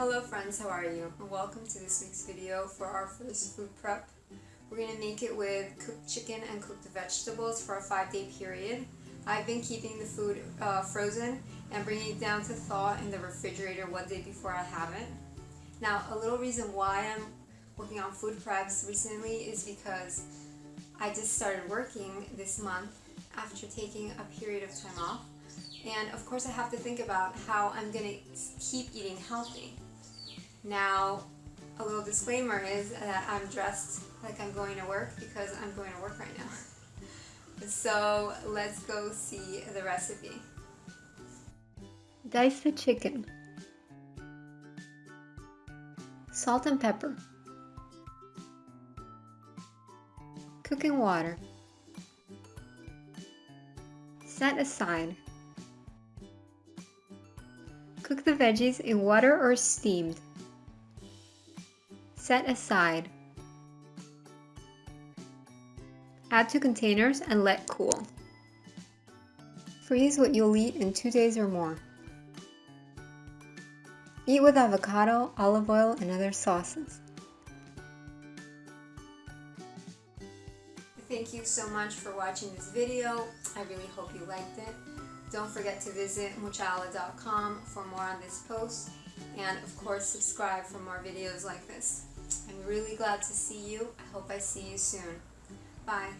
Hello friends, how are you? Welcome to this week's video for our first food prep. We're going to make it with cooked chicken and cooked vegetables for a five day period. I've been keeping the food uh, frozen and bringing it down to thaw in the refrigerator one day before I have it. Now a little reason why I'm working on food preps recently is because I just started working this month after taking a period of time off and of course I have to think about how I'm going to keep eating healthy. Now, a little disclaimer is that I'm dressed like I'm going to work because I'm going to work right now. so let's go see the recipe. Dice the chicken. Salt and pepper. Cooking water. Set aside. Cook the veggies in water or steamed. Set aside. Add to containers and let cool. Freeze what you'll eat in two days or more. Eat with avocado, olive oil, and other sauces. Thank you so much for watching this video. I really hope you liked it. Don't forget to visit muchala.com for more on this post and of course subscribe for more videos like this. I'm really glad to see you. I hope I see you soon. Bye.